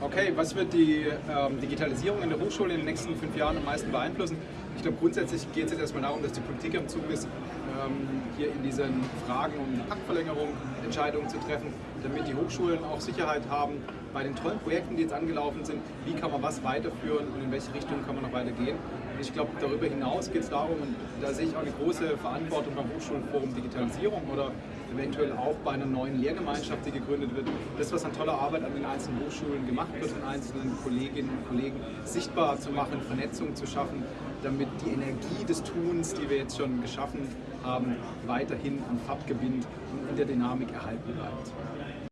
Okay, was wird die ähm, Digitalisierung in der Hochschule in den nächsten fünf Jahren am meisten beeinflussen? Ich glaube, grundsätzlich geht es jetzt erstmal darum, dass die Politik am Zug ist, ähm, hier in diesen Fragen um die Paktverlängerung Entscheidungen zu treffen, damit die Hochschulen auch Sicherheit haben bei den tollen Projekten, die jetzt angelaufen sind, wie kann man was weiterführen und in welche Richtung kann man noch weitergehen. Und ich glaube, darüber hinaus geht es darum, und da sehe ich auch eine große Verantwortung beim Hochschulforum Digitalisierung oder eventuell auch bei einer neuen Lehrgemeinschaft, die gegründet wird, das, was an toller Arbeit an den einzelnen Hochschulen gemacht wird, von einzelnen Kolleginnen und Kollegen sichtbar zu machen, Vernetzung zu schaffen, damit die Energie des Tuns, die wir jetzt schon geschaffen haben, weiterhin an Fahrt gewinnt und in der Dynamik erhalten bleibt.